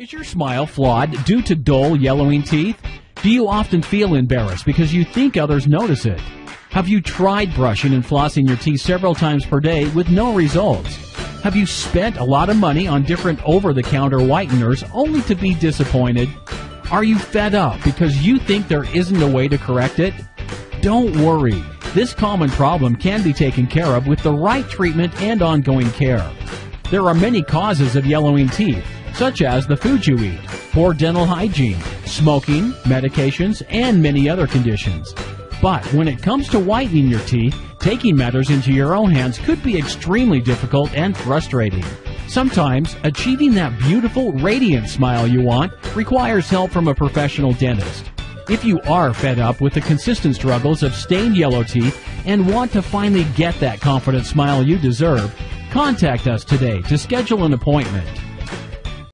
Is your smile flawed due to dull, yellowing teeth? Do you often feel embarrassed because you think others notice it? Have you tried brushing and flossing your teeth several times per day with no results? Have you spent a lot of money on different over-the-counter whiteners only to be disappointed? Are you fed up because you think there isn't a way to correct it? Don't worry. This common problem can be taken care of with the right treatment and ongoing care. There are many causes of yellowing teeth, such as the food you eat, poor dental hygiene, smoking, medications, and many other conditions. But when it comes to whitening your teeth, taking matters into your own hands could be extremely difficult and frustrating. Sometimes achieving that beautiful, radiant smile you want requires help from a professional dentist. If you are fed up with the consistent struggles of stained yellow teeth and want to finally get that confident smile you deserve, contact us today to schedule an appointment.